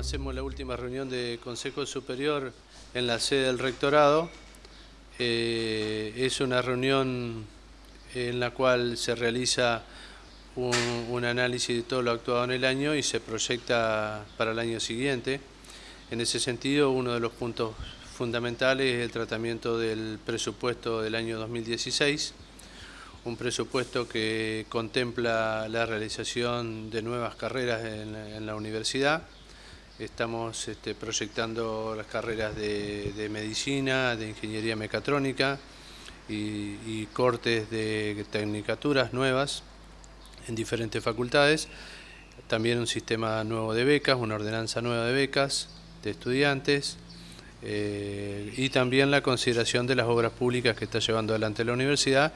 hacemos la última reunión de Consejo Superior en la sede del Rectorado. Eh, es una reunión en la cual se realiza un, análisis de todo lo actuado en el año y se proyecta para el año siguiente. En ese sentido, uno de los puntos fundamentales es el tratamiento del presupuesto del año 2016, un presupuesto que contempla la realización de nuevas carreras en la universidad, Estamos este, proyectando las carreras de, medicina, de ingeniería mecatrónica y, cortes de tecnicaturas nuevas en diferentes facultades. También un sistema nuevo de becas, una ordenanza nueva de becas de estudiantes eh, y también la consideración de las obras públicas que está llevando adelante la universidad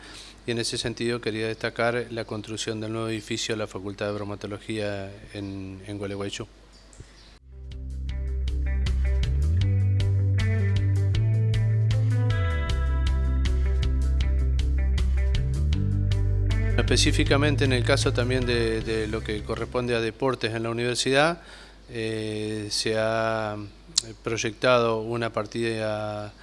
y en ese sentido quería destacar la construcción del nuevo edificio de la Facultad de Bromatología en, en Gualeguaychú. Específicamente en el caso también de, lo que corresponde a deportes en la universidad, eh, se ha proyectado una partida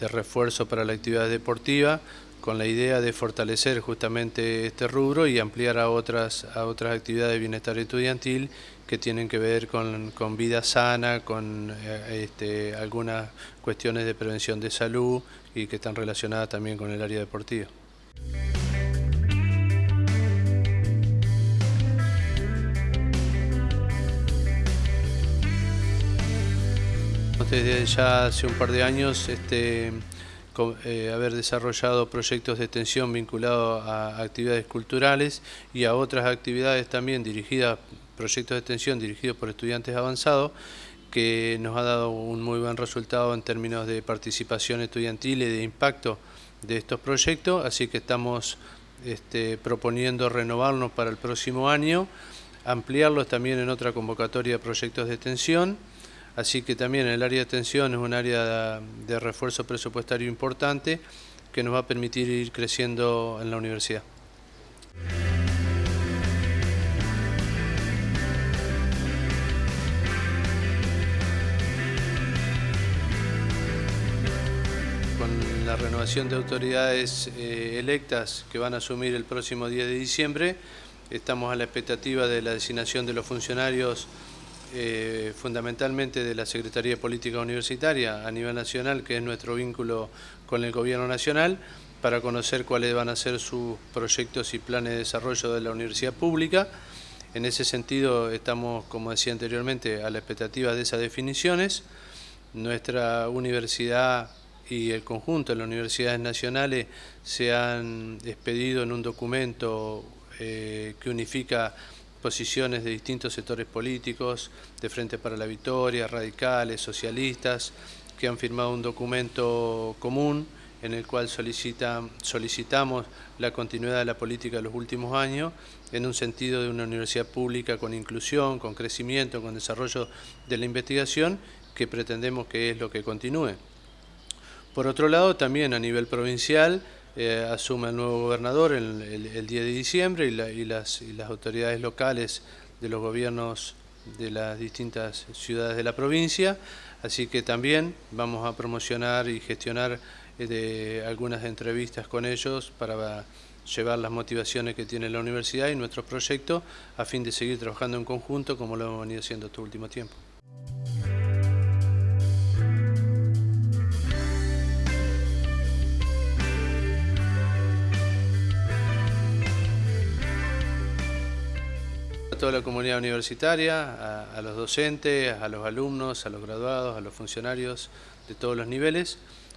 de refuerzo para la actividad deportiva con la idea de fortalecer justamente este rubro y ampliar a otras, a otras actividades de bienestar estudiantil que tienen que ver con, vida sana, con eh, este, algunas cuestiones de prevención de salud y que están relacionadas también con el área deportiva. Desde ya hace un par de años este, eh, haber desarrollado proyectos de extensión vinculados a actividades culturales y a otras actividades también dirigidas, proyectos de extensión dirigidos por estudiantes avanzados, que nos ha dado un muy buen resultado en términos de participación estudiantil y de impacto de estos proyectos, así que estamos este, proponiendo renovarnos para el próximo año, ampliarlos también en otra convocatoria de proyectos de extensión, Así que también el área de atención es un área de refuerzo presupuestario importante que nos va a permitir ir creciendo en la universidad. Con la renovación de autoridades eh, electas que van a asumir el próximo 10 de diciembre, estamos a la expectativa de la designación de los funcionarios eh, fundamentalmente de la Secretaría de Política Universitaria a nivel nacional, que es nuestro vínculo con el Gobierno Nacional, para conocer cuáles van a ser sus proyectos y planes de desarrollo de la universidad pública. En ese sentido estamos, como decía anteriormente, a la expectativa de esas definiciones. Nuestra universidad y el conjunto de las universidades nacionales se han expedido en un documento eh, que unifica posiciones de distintos sectores políticos, de Frente para la Victoria, radicales, socialistas, que han firmado un documento común en el cual solicitamos la continuidad de la política de los últimos años en un sentido de una universidad pública con inclusión, con crecimiento, con desarrollo de la investigación, que pretendemos que es lo que continúe. Por otro lado, también a nivel provincial, eh, asume el nuevo gobernador el, 10 de diciembre y, las, autoridades locales de los gobiernos de las distintas ciudades de la provincia, así que también vamos a promocionar y gestionar eh, algunas entrevistas con ellos para llevar las motivaciones que tiene la universidad y nuestros proyectos a fin de seguir trabajando en conjunto como lo hemos venido haciendo este último tiempo. A toda la comunidad universitaria, a, los docentes, a los alumnos, a los graduados, a los funcionarios de todos los niveles.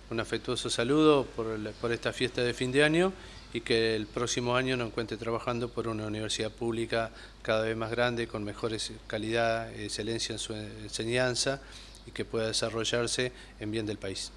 Un afectuoso saludo por, esta fiesta de fin de año y que el próximo año nos encuentre trabajando por una universidad pública cada vez más grande, con mejores calidad, excelencia en su enseñanza y que pueda desarrollarse en bien del país.